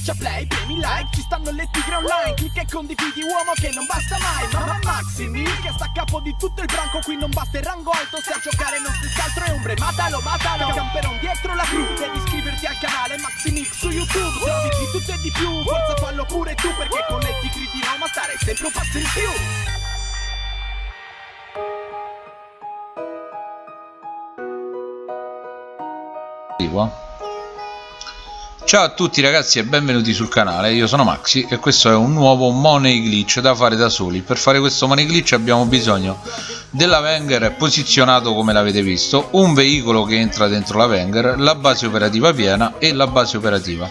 Schiaccia play, premi like, ci stanno le tigre online Clicca e condividi uomo che non basta mai Mamma Maximi che sta a capo di tutto il branco Qui non basta il rango alto se a giocare non si altro è ombre Matalo, matalo, camperon dietro la cru Devi iscriverti al canale Maximix su YouTube Se di tutto e di più, forza fallo pure tu Perché con le tigri di Roma stare sempre un passo in più. Qua Ciao a tutti ragazzi e benvenuti sul canale, io sono Maxi e questo è un nuovo money glitch da fare da soli. Per fare questo money glitch abbiamo bisogno della Wenger posizionato come l'avete visto Un veicolo che entra dentro la Wenger, la base operativa piena e la base operativa.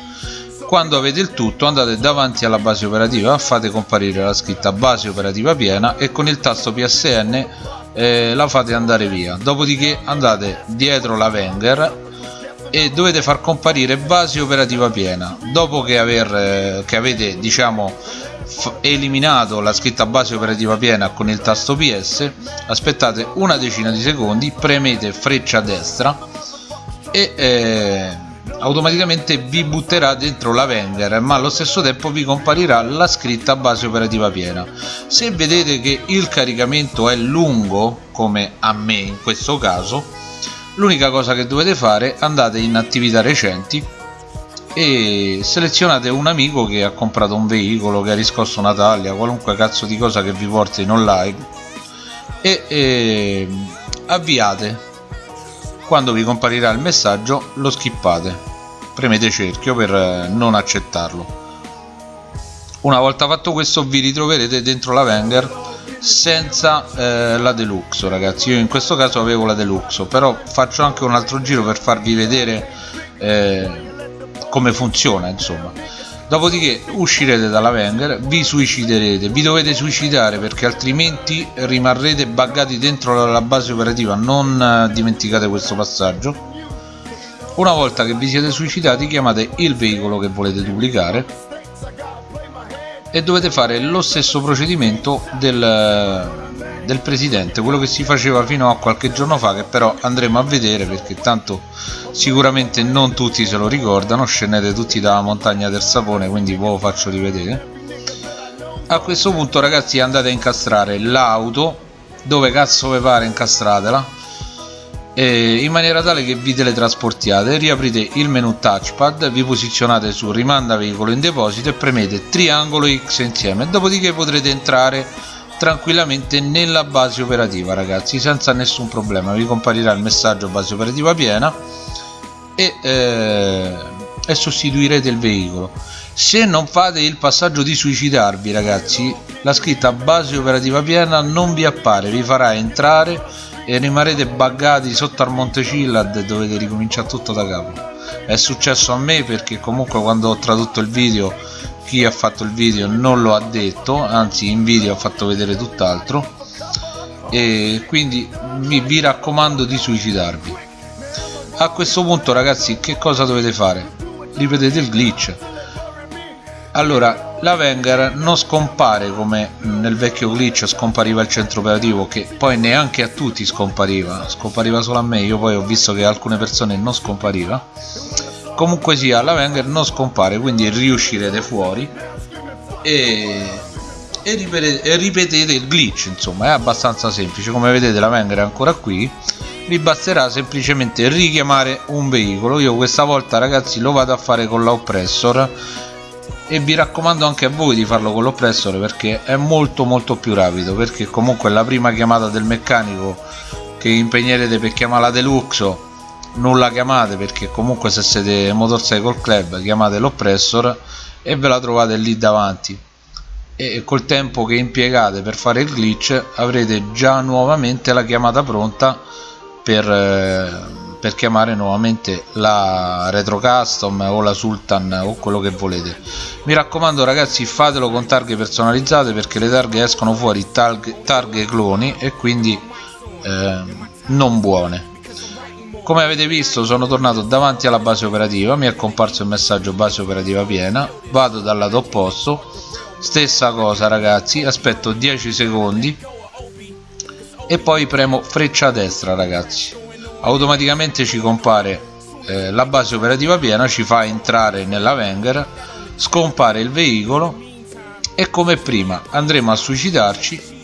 Quando avete il tutto andate davanti alla base operativa, fate comparire la scritta base operativa piena E con il tasto PSN eh, la fate andare via. Dopodiché andate dietro la Wenger e dovete far comparire base operativa piena. Dopo che, aver, eh, che avete diciamo eliminato la scritta base operativa piena con il tasto PS aspettate una decina di secondi premete freccia destra e eh, automaticamente vi butterà dentro la Wenger ma allo stesso tempo vi comparirà la scritta base operativa piena. Se vedete che il caricamento è lungo come a me in questo caso l'unica cosa che dovete fare andate in attività recenti e selezionate un amico che ha comprato un veicolo che ha riscosso una taglia qualunque cazzo di cosa che vi porti in online e, e avviate. Quando vi comparirà il messaggio lo skippate. Premete cerchio per non accettarlo. Una volta fatto questo vi ritroverete dentro la Wenger senza eh, la deluxe ragazzi. Io in questo caso avevo la deluxe però faccio anche un altro giro per farvi vedere eh, come funziona insomma. Dopodiché uscirete dalla Wenger vi suiciderete. Vi dovete suicidare perché altrimenti rimarrete buggati dentro la base operativa. Non eh, dimenticate questo passaggio. Una volta che vi siete suicidati chiamate il veicolo che volete duplicare e dovete fare lo stesso procedimento del, del presidente quello che si faceva fino a qualche giorno fa che però andremo a vedere perché tanto sicuramente non tutti se lo ricordano scendete tutti dalla montagna del sapone quindi ve lo faccio rivedere. A questo punto ragazzi andate a incastrare l'auto dove cazzo vi pare incastratela in maniera tale che vi teletrasportiate riaprite il menu touchpad vi posizionate su rimanda veicolo in deposito e premete triangolo X insieme. Dopodiché potrete entrare tranquillamente nella base operativa ragazzi senza nessun problema. Vi comparirà il messaggio base operativa piena e, eh, e sostituirete il veicolo. Se non fate il passaggio di suicidarvi ragazzi la scritta base operativa piena non vi appare vi farà entrare e rimarrete buggati sotto al Monte Cillad e dovete ricominciare tutto da capo. È successo a me perché comunque quando ho tradotto il video chi ha fatto il video non lo ha detto anzi in video ha fatto vedere tutt'altro. E quindi vi, vi raccomando di suicidarvi. A questo punto ragazzi che cosa dovete fare? Ripetete il glitch. Allora la Wenger non scompare come nel vecchio glitch scompariva il centro operativo che poi neanche a tutti scompariva. Scompariva solo a me io poi ho visto che alcune persone non scompariva. Comunque sia la Wenger non scompare quindi riuscirete fuori. E, e, ripetete, e ripetete il glitch insomma è abbastanza semplice. Come vedete la Wenger è ancora qui. Vi basterà semplicemente richiamare un veicolo. Io questa volta ragazzi lo vado a fare con l'oppressor e vi raccomando anche a voi di farlo con l'oppressore perché è molto molto più rapido perché comunque la prima chiamata del meccanico che impegnerete per chiamare la deluxo non la chiamate perché comunque se siete motorcycle club chiamate l'oppressor e ve la trovate lì davanti. E col tempo che impiegate per fare il glitch avrete già nuovamente la chiamata pronta per eh, per chiamare nuovamente la retro custom o la sultan o quello che volete. Mi raccomando ragazzi fatelo con targhe personalizzate perché le targhe escono fuori targhe, targhe cloni e quindi eh, non buone. Come avete visto sono tornato davanti alla base operativa mi è comparso il messaggio base operativa piena vado dal lato opposto. Stessa cosa ragazzi aspetto 10 secondi e poi premo freccia destra ragazzi automaticamente ci compare eh, la base operativa piena ci fa entrare nella Wenger scompare il veicolo e come prima andremo a suicidarci.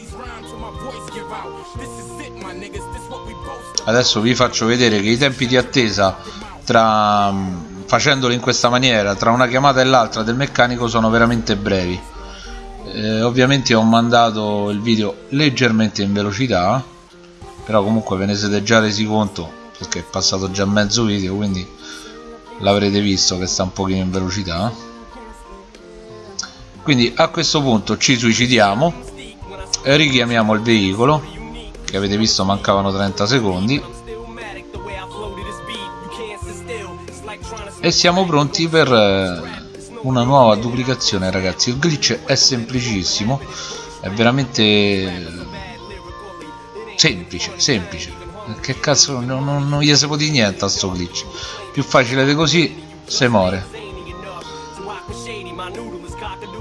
Adesso vi faccio vedere che i tempi di attesa tra facendolo in questa maniera tra una chiamata e l'altra del meccanico sono veramente brevi. Eh, ovviamente ho mandato il video leggermente in velocità però comunque ve ne siete già resi conto perché è passato già mezzo video quindi l'avrete visto che sta un pochino in velocità. Quindi a questo punto ci suicidiamo richiamiamo il veicolo che avete visto mancavano 30 secondi e siamo pronti per eh, una nuova duplicazione ragazzi. Il glitch è semplicissimo è veramente semplice semplice. Che cazzo non, non, non gli si può dire niente a sto glitch. Più facile di così se muore.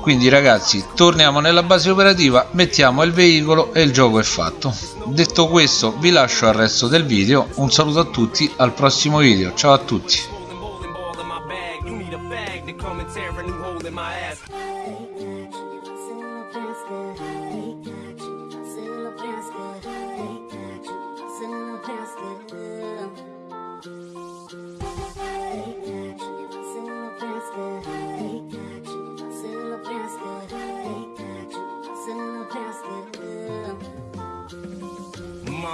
Quindi ragazzi torniamo nella base operativa mettiamo il veicolo e il gioco è fatto. Detto questo vi lascio al resto del video. Un saluto a tutti al prossimo video. Ciao a tutti. My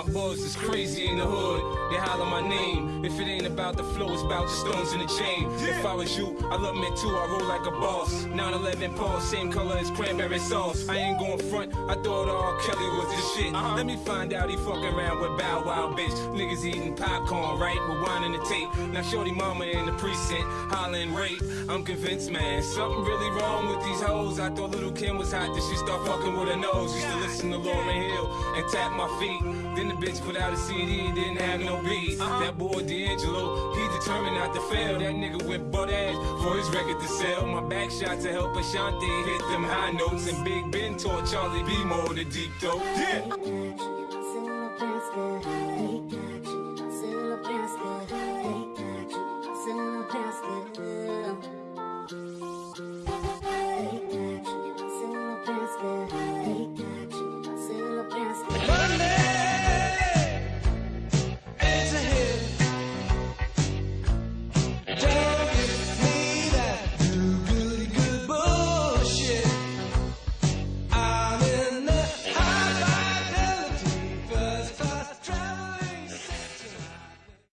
boys is crazy in the hood. They holler my name. If it ain't about the flow, it's about the stones in the chain. If I was you, I love me too. I roll like a boss. 911 Paul, same color as cranberry sauce. I ain't going front. I thought all Kelly was this shit. Uh -huh. Let me find out he fucking around with Bow Wow, bitch. Niggas eating popcorn, right? With wine in the tape. Now shorty mama in the precinct, hollering rape. I'm convinced, man, something really wrong with these hoes. I thought little Kim was hot, then she start fucking with her nose. Used to listen to Lauren Hill and tap my feet. Then the bitch put out a CD, didn't have no -huh. That boy D'Angelo, he determined not to fail. That nigga went butt ass for his record to sell. My back shot to help Ashanti hit them high notes. And Big Ben taught Charlie B more the deep throat. Yeah.